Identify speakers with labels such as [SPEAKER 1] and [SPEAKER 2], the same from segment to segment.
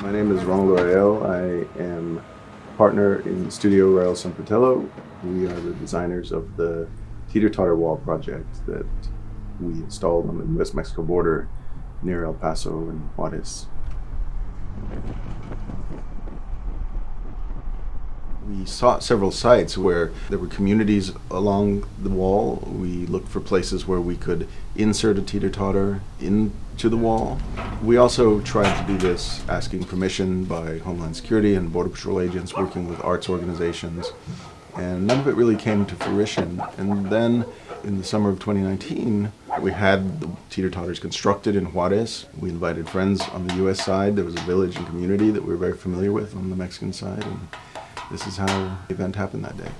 [SPEAKER 1] My name is Ronald Rael. I am partner in Studio Rael San Fratello. We are the designers of the Teeter Totter Wall project that we installed on the US Mexico border near El Paso and Juarez. Sought several sites where there were communities along the wall. We looked for places where we could insert a teeter totter into the wall. We also tried to do this asking permission by Homeland Security and Border Patrol agents working with arts organizations. And none of it really came to fruition. And then in the summer of 2019, we had the teeter totters constructed in Juarez. We invited friends on the US side. There was a village and community that we were very familiar with on the Mexican side. And this is how the event happened that day.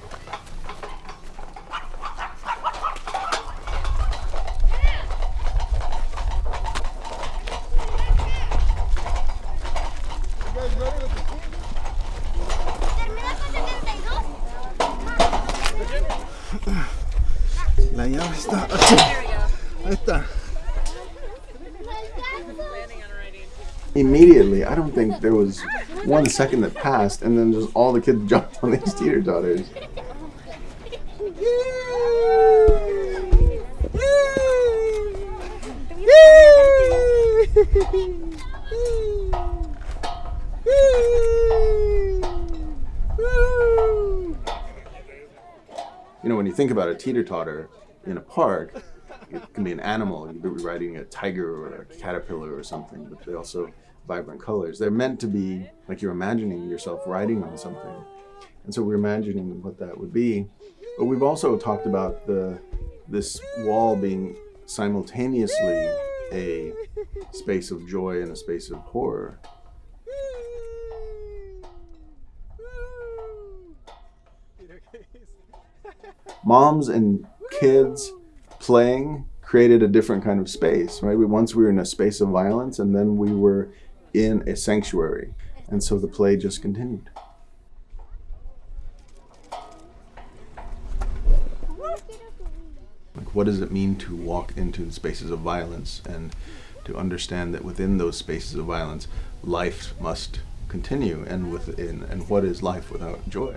[SPEAKER 2] La llave está. Ahí está.
[SPEAKER 1] Immediately, I don't think there was one second that passed, and then just all the kids jumped on these teeter totters. You know, when you think about a teeter totter in a park, it can be an animal. You could be riding a tiger or a caterpillar or something, but they also vibrant colors. They're meant to be like you're imagining yourself riding on something. And so we're imagining what that would be. But we've also talked about the this wall being simultaneously a space of joy and a space of horror. Moms and kids playing created a different kind of space, right? We once we were in a space of violence and then we were in a sanctuary. And so the play just continued. Like what does it mean to walk into spaces of violence and to understand that within those spaces of violence life must continue and within and what is life without joy?